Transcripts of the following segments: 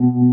Давай,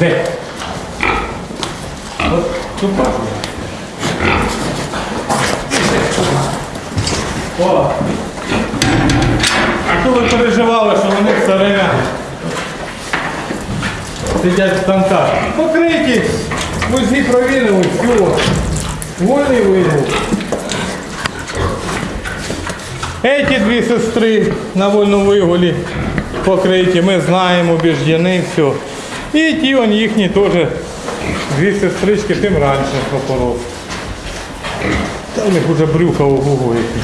Де? Тут. О! А то ви переживали, що вони все время сидять в станках. Покриті, узі провірили, все. Вольний вигул. Эти дві сестри на вольному вигулі покриті, ми знаємо, убіждені, все. І ті он їхні теж дві сестрички тим раніше пропоров. Та у них уже брюха гугу які.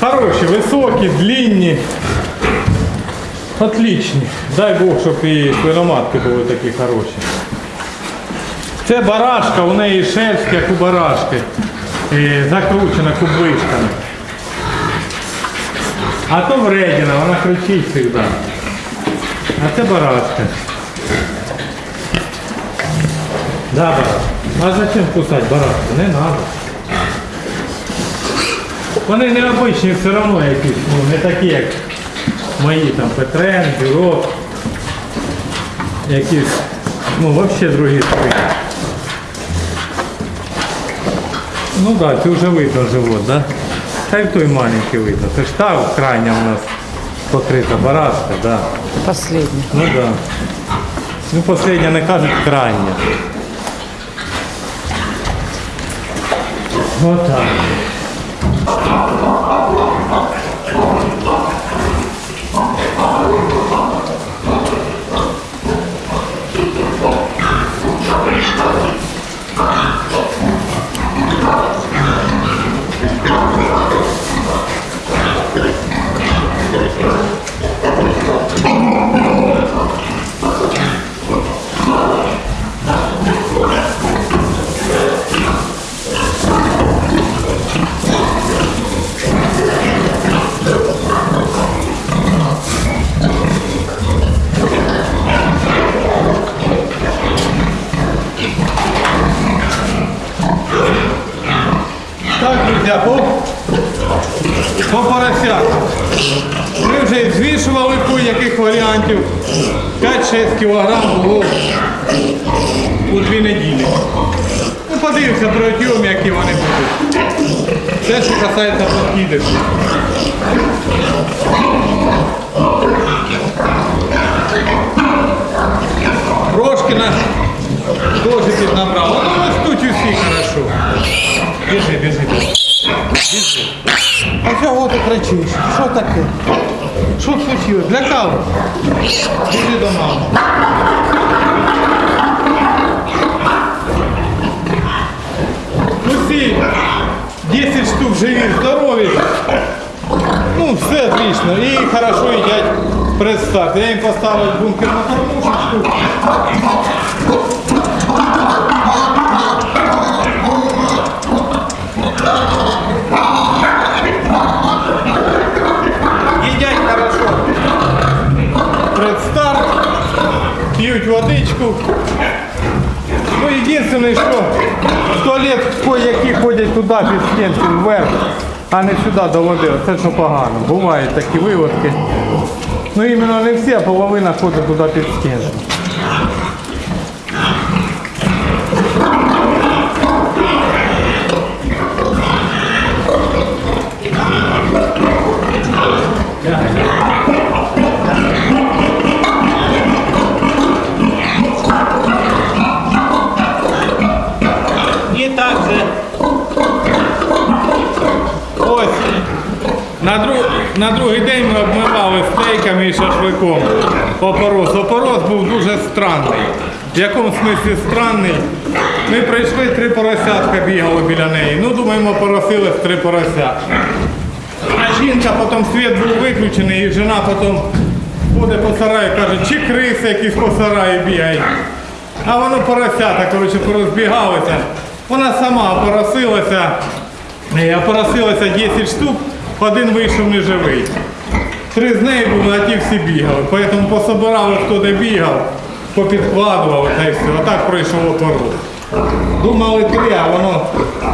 Хороші, високі, длинні. Отличні. Дай Бог, щоб і свиноматки були такі хороші. Це барашка, у неї шерсть, як у барашки. Закручена кубишками. А то вредина, вона кричить завжди. А це барашка. Да, барашка. А зачем кусать барашку? Не надо. Вони необичні все одно якісь, ну, не такі, як мої там Петрен, Бюро. Якісь, ну взагалі другі свині. Ну так, да, це вже видно живот, да? Та той маленький видно. Це ж та крайня у нас покрита барашка, да. Последняя. Ну да. Ну, последня не кажуть крайня. Отак. Так, друзі, по, по поросятам. Ми вже звішували по яких варіантів 5-6 кг було у дві неділі. Ну, подивимося протягом, які вони будуть. Це, що касається подкидів. Прошкіна теж піднабрала. Ну, ростуть усі хорошо. Біжи, біжи, біжи. А чого ти кричиш? Що таке? Що случилось? Для кого? Біжи до мами. Усі 10 штук живі, здорові. Ну, все отлично. І хорошо їдять предстарт. Я їм поставив бункер на кормушечку. Їдять хорошо. Предстарт. П'ють водичку. Єдине, що в туалет кое-які ходять туди під стінки, вверх, а не сюди до води. Це що погано. Бувають такі виводки. Ну іменно не всі, а половина ходить туди під стінку. На другий день ми обмивали стейками і шашликом опорос. Опорос був дуже странний. В якому смислі странний? Ми прийшли, три поросятка бігало біля неї. Ну, думаємо, поросились три поросятка. А жінка потім світ був виключений, і жена потім ходить по сараю, каже, чи криси якісь по сараї бігають. А воно поросята, коротше, порозбігалися. Вона сама опоросилася, е, опоросилася 10 штук, один вийшов неживий. Три з неї були, а ті всі бігали. Тому пособирали, хто де бігав, попідкладували та й все. А пройшов опорос. Думали три, а воно,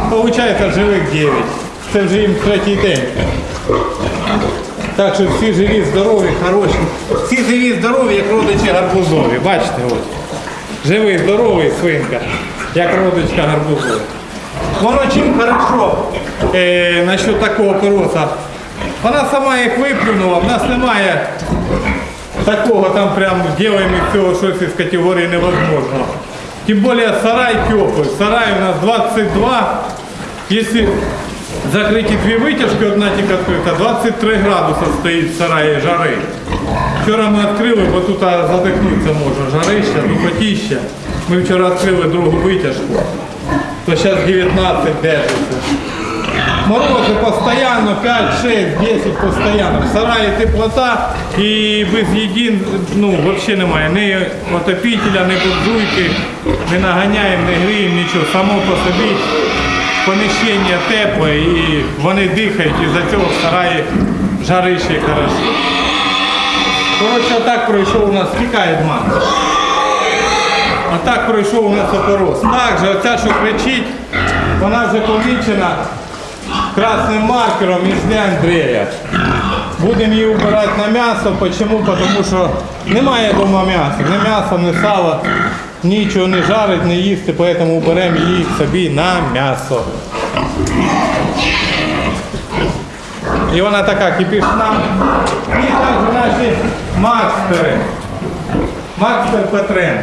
виходить, живих 9. Це вже їм третій день. Так що всі живі, здорові, хороші. Всі живі, здорові, як родичі гарбузові. Бачите, ось. Живий, здоровий свинка, як родичка гарбузова. Воно чим хорошо е, насчет такого пороса. Вона сама їх виплюнула, в нас немає такого там прям делаем из всього щось із категорії невозможно. Тим більше сарай теплий. Сарай у нас 22. Якщо закриті дві витяжки, одна тільки відкрита, 23 градуси стоїть в сараї жари. Вчора ми відкрили, бо тут задихнутися можна. Жарища, духотіща. Ми вчора відкрили другу витяжку. То зараз 19 держиться. Морози постійно, 5, 6, 10 постійно. В сараї теплота і без їдін ну, взагалі немає. Ні отопителя, ні буржуйки, не наганяємо, не гріємо, нічого. Само по собі поміщення тепле і вони дихають, і за цього в сараї жарище хорошо. Коротше, отак пройшов у нас, тікає дман. А так пройшов у нас опорос. Так же, оця, що кричить, вона вже помічена. красним маркером із Андрея. Будемо її вбирати на м'ясо. Почему? Тому що немає вдома м'яса. Ні м'яса, ні сала, нічого не жарить, не їсти, тому беремо її собі на м'ясо. І вона така кипішна. І також наші макстери. Макстер Петрен.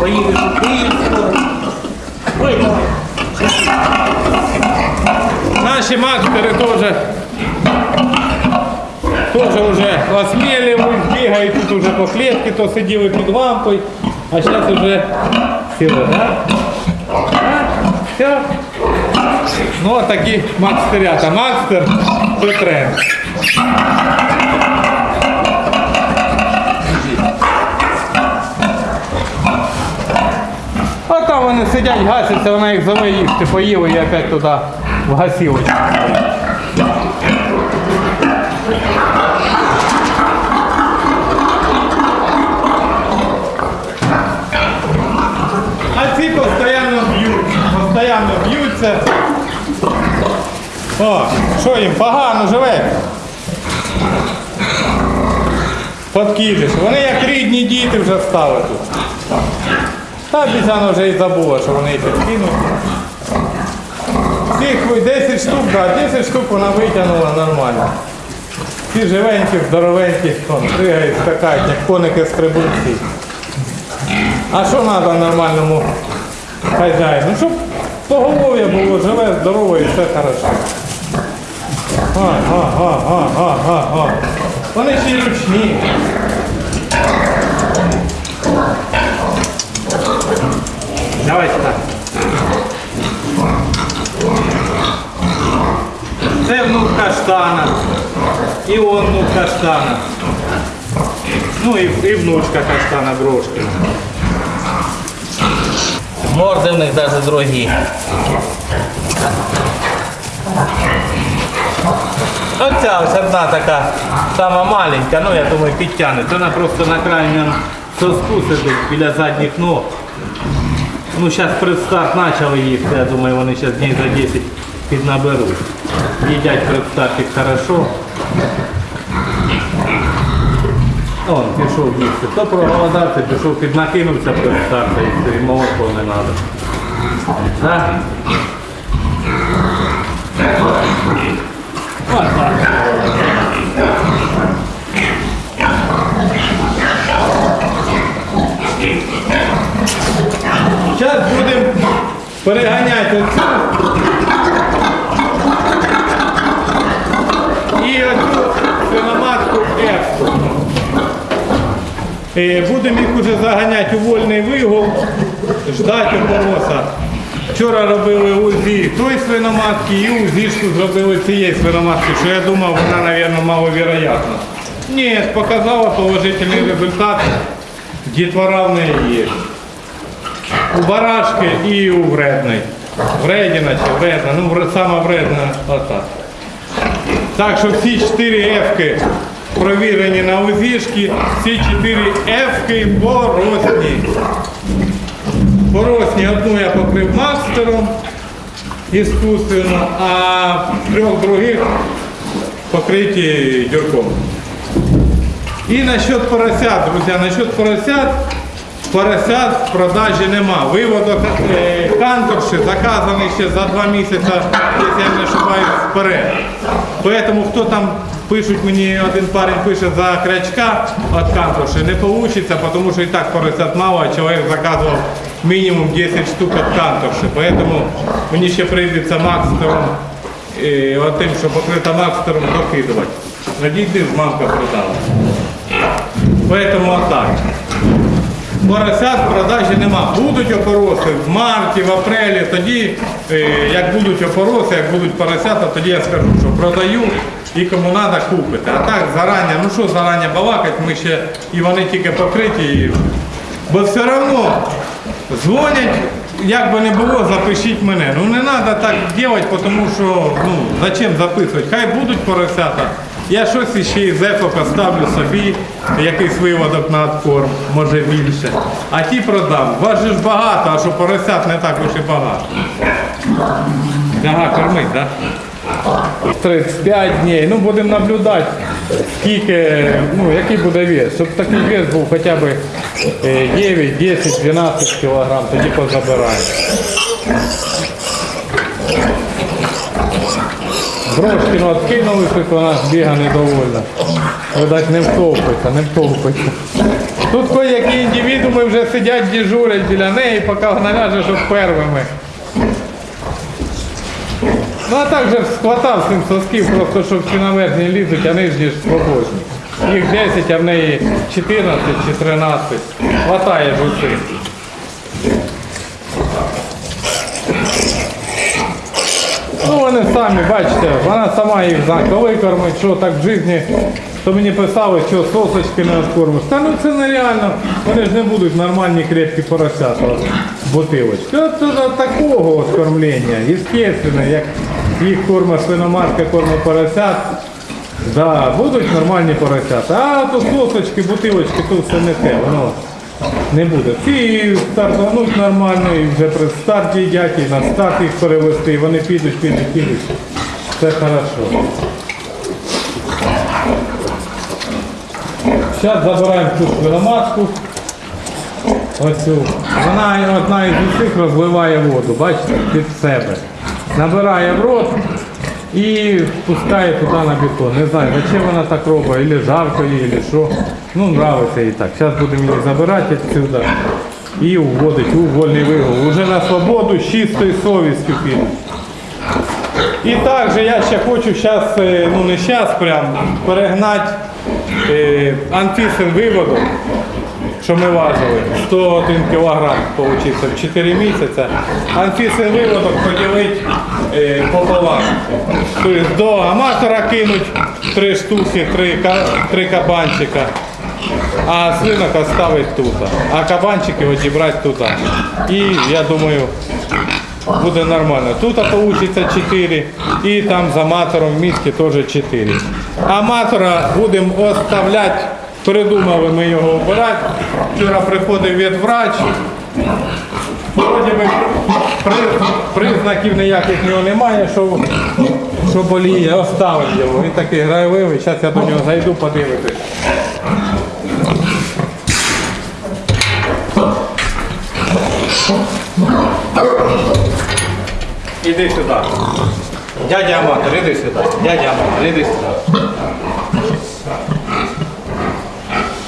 Поїдеш у Київ скоро. Ой, давай. Наші макстери теж Тоже вже осмелюють, бігають тут уже по клітці, то сиділи під лампою, а зараз вже сіли, да? А? Все. Ну, от такі макстерята. Макстер Петрен. Вони сидять, гасяться, вона їх зове їсти, поїли і опять туди в гасілочку. А ці постійно б'ють, постійно б'ються. О, що їм погано живе? Подкидиш. Вони як рідні діти вже стали тут. Та обіцяна вже і забула, що вони їх кинуть. Цих 10 штук, да, 10 штук вона витягнула нормально. Ці живенькі, здоровенькі, вон, пригають, скакають, як коники стрибунці. А що треба нормальному хазяїну? Ну, щоб поголов'я було живе, здорове і все хорошо. Га, га, га, га, га, га, га. Вони ще й ручні. Давайте так. Це внук каштана. І он внук каштана. Ну і, і внучка каштана Брошкина. Морди в них навіть другі. Оця ось одна така сама маленька, ну я думаю підтягне. Вона просто на крайньому соску сидить біля задніх ног. Ну зараз предстарт почали їсти, я думаю вони зараз днів за 10 піднаберуть. Їдять предстартик хорошо. Он пішов їсти. То проголодався, пішов піднакинувся предстарта і молоко не треба. Так? Ось так. Зараз будемо переганяти оцю і оцю свиноматку епсу. Е, Будемо їх уже заганяти у вольний вигул, ждати опороса. Вчора робили УЗІ той свиноматки і УЗІшку зробили цієї свиноматки, що я думав, вона, мабуть, маловероятна. Ні, показала положительний результат. Дітвора в неї є. У барашки і у вредної. Вредіна чи вредна, ну сама вредна отак. Так що всі 4 F-ки провірені на УЗІшки, всі 4 F-ки поросні. Поросні одну я покрив мастером іскусственно, а трьох других покриті дюрком. І насчет поросят, друзі, насчет поросят, поросят в продажі нема. Виводок е, канторши заказаний ще за два місяці, якщо я не ошибаюсь, вперед. Поэтому хто там пишуть мені, один парень пише за крячка від канторши, не вийде, тому що і так поросят мало, а чоловік заказував мінімум 10 штук від канторши. Поэтому мені ще прийдеться макстером, е, от тим, що покрита макстером докидувати. Надійди, мамка продала. Поэтому отак. Поросят в продажі нема. Будуть опороси в марті, в апрелі, тоді, е, як будуть опороси, як будуть поросята, тоді я скажу, що продаю і кому треба купити. А так зарані, ну що зарані балакати, ми ще і вони тільки покриті. І... Бо все одно дзвонять, як би не було, запишіть мене. Ну не треба так робити, тому що ну, зачем записувати? Хай будуть поросята, Я щось іще із ефо поставлю собі, якийсь виводок на откорм, може більше. А ті продам. Вас ж багато, а що поросят не так уж і багато. Ага, кормить, так? Да? 35 днів. Ну будемо наблюдати, скільки, ну який буде вес. Щоб такий вес був хоча б е, 9, 10, 12 кілограм, тоді позабираємо. Брошкину откинули, щось вона біга недовольна. Видать, не втовпиться, не втовпиться. Тут кое-які індивідуми вже сидять, дежурять біля неї, поки вона ляже, щоб первими. Ну а так же схватав цим сосків, просто щоб всі на верхні лізуть, а нижні ж свободні. Їх 10, а в неї 14 чи 13. Хватає ж Ну вони самі, бачите, вона сама їх знає, коли кормить, що так в житті, то мені писали, що сосочки не откормиш. Та ну це нереально, вони ж не будуть нормальні крепкі поросята, бутилочки. Це до такого от кормлення, естественно, як їх кормить свиноматка, кормить поросят. Да, будуть нормальні поросята. А то сосочки, бутилочки, то все не те, воно не буде. Ці стартануть нормально і вже при старті їдять, і на старт їх перевести, і вони підуть, підуть, підуть. Все хорошо. Зараз забираємо цю свиноматку. Вона одна із усіх розливає воду, бачите, під себе. Набирає в рот і пускає туди на бетон. Не знаю, зачем вона так робить, або жарко їй, або що. Ну, нравиться їй так. Зараз будемо її забирати відсюди і вводити у вольний вигул. Уже на свободу з чистою совістю піде. І також я ще хочу зараз, ну не зараз прям, перегнати е, анфісин виводок, що ми важили. 101 кілограм получився в 4 місяці. Анфісин виводок поділити е, пополам. Тобто до аматора кинуть 3 штуки, 3, 3 кабанчика. А свинок оставить тут. А кабанчики одібрати тут. І я думаю, буде нормально. Тут вийде 4 і там за матором в місті теж 4. А матора будемо оставляти, придумали ми його обирати. Вчора приходив ветврач. Вроді би при- признаків ніяких нього немає, що, що боліє, оставив його. Він такий грайливий, зараз я до нього зайду подивитись. Іди сюди. Дядя Аматор, іди сюди. Дядя Аматор, іди сюди.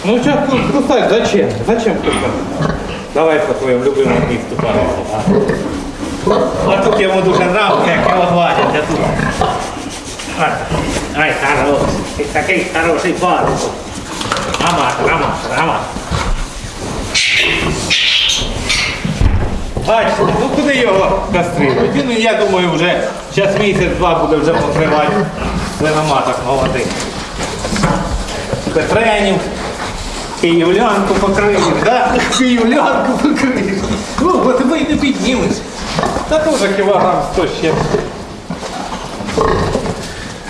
Ну сейчас кусать, зачем? Зачем кусать? Давай по твоему любимому месту пожалуйста. А тут ему дуже нравится, як його гладять, а тут. Ай, хороший. Ти такий хороший парень. Аматор, аматор, аматор. Бачите, ну куди його кастрирувати? Він, я думаю, вже зараз місяць-два буде вже покривати свиноматок молодих. Петренів, київлянку покриєш, да? Київлянку покриєш. Ну, тебе й не піднімеш. Та теж кілограм 100 ще.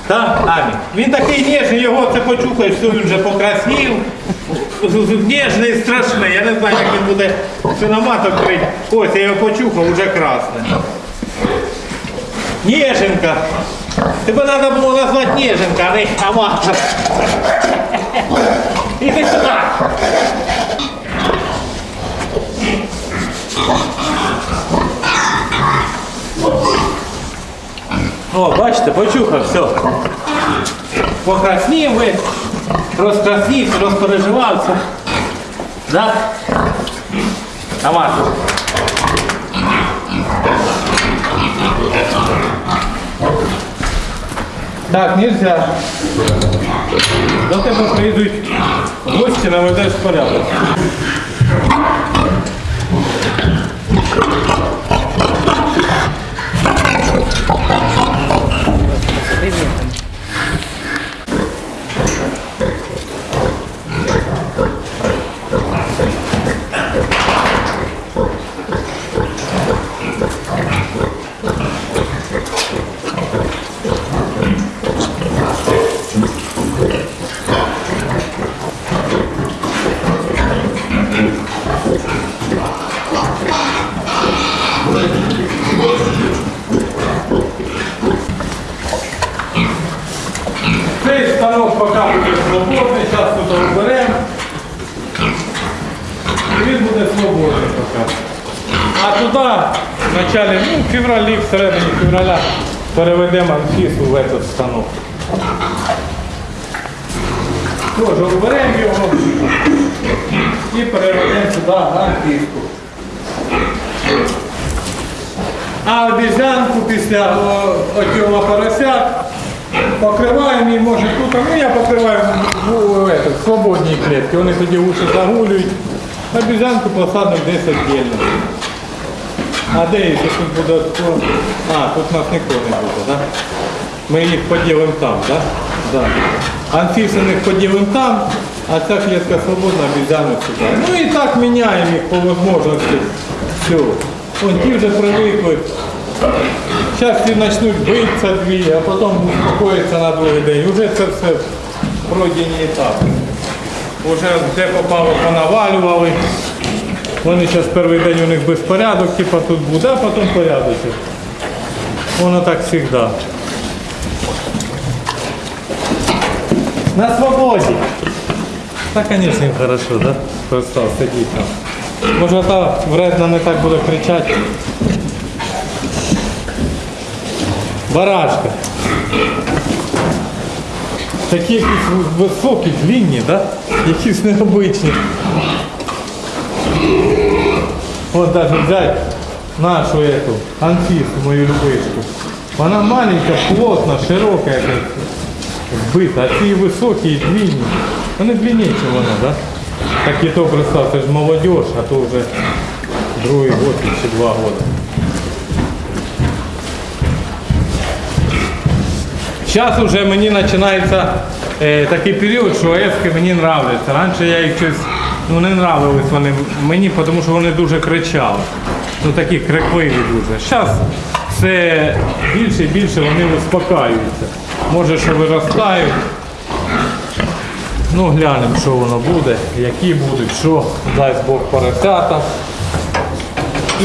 Так, Амі. Він такий ніжний, його це почухаєш, все він вже покрасив. Ніжний, страшний. Я не знаю, як він буде свиноматок крити. Ось я його почухав, вже красний. Ніженка. Тебе треба було назвати Ніженка, а не аматор. Іди сюди. О, бачите, почухав, все. Покраснів ви, розкраснівся, розпереживався. Да? Аматор. Так, нельзя. До тебе прийдуть гості, наведеш порядок. Февралі, в середині февраля переведемо анфісу в этот станок. Тоже оберемо його і переведемо сюди анфіску. А обізянку після отього поросят покриваємо і може тут, ну я покриваю в, свободній клітці, вони тоді уші загулюють. Обізянку посадимо десь віддільно. А де їх тут буде? А, тут нас нікого не буде, так? Ми їх поділимо там, так? Да? Да. Поділимо там, а ця клітка свободна, обізяну сюди. Ну і так міняємо їх по можливості. Все. Вон ті вже привикли. Зараз ці почнуть битися дві, а потім успокоїться на другий день. Уже це все пройдені етапи. Уже де попало, понавалювали. Вони зараз перший день у них безпорядок, типа тут буде, а потім порядок. Воно так завжди. На свободі. Так, звісно, хорошо, да? Просто сидіть там. Може та вредна не так буде кричати. Барашка. Такі якісь високі, длинні, да? Якісь необичні. Вот даже взять нашу эту Анфису, мою любышку. Она маленькая, плотно, широкая, как сбыта, а ці високі і длинні. Вони длиннее, чем вона, да? Так і то представ, це ж молодежь, а то вже другий год чи два года. Зараз вже мені починається е, такий період, що ески мені нравляться. Раніше я їх щось ну, не нравились вони мені, тому що вони дуже кричали. Ну такі крикливі дуже. Зараз все більше і більше вони успокаюються. Може, що виростають. Ну, глянемо, що воно буде, які будуть, що дасть Бог поросята.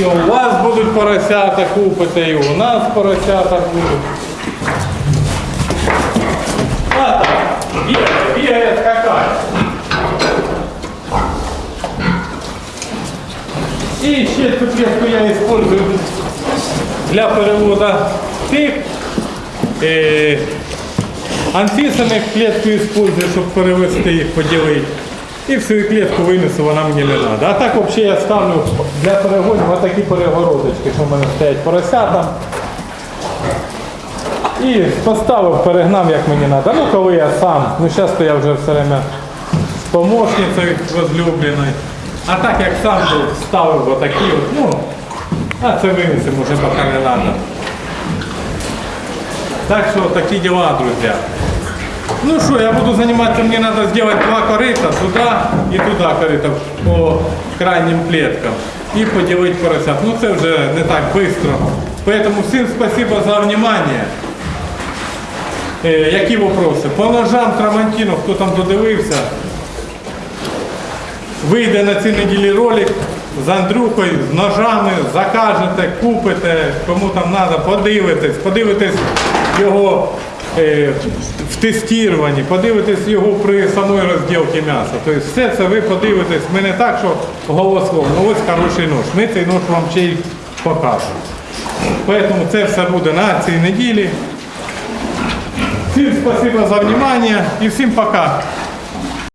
І у вас будуть поросята купите, і у нас поросята будуть. А так, бегает, бегает какая. И ще я использую для переводу тих. Е, Анфісаних клітку использую, щоб перевести їх, поділити. І всю клітку винесу, вона мені не треба. А так взагалі я ставлю для перегонів отакі перегородочки, що в мене стоять поросята. І поставив, перегнав, як мені треба. Ну, коли я сам. Ну, зараз я вже все время з помощницею возлюбленою. А так як сам був, ставив отакі от, ну, а це винесемо вже поки не треба. Так що такі діла, друзі. Ну що, я буду заниматься, мне надо сделать два корыта, туда и туда корыта по крайним клеткам. И поделить поросят. Ну це вже не так быстро. Поэтому всем спасибо за внимание. Е, які вопроси? По ножам Трамантіно, хто там додивився, вийде на цій неділі ролик з Андрюхою, з ножами, закажете, купите, кому там треба, подивитесь, подивитесь його е, в тестуванні, подивитесь його при самій розділці м'яса. Тобто все це ви подивитесь, ми не так, що голословно, ну ось хороший нож. Ми цей нож вам ще й покажемо. Поэтому це все буде на цій неділі. Всім спасибо за внимание і всім пока.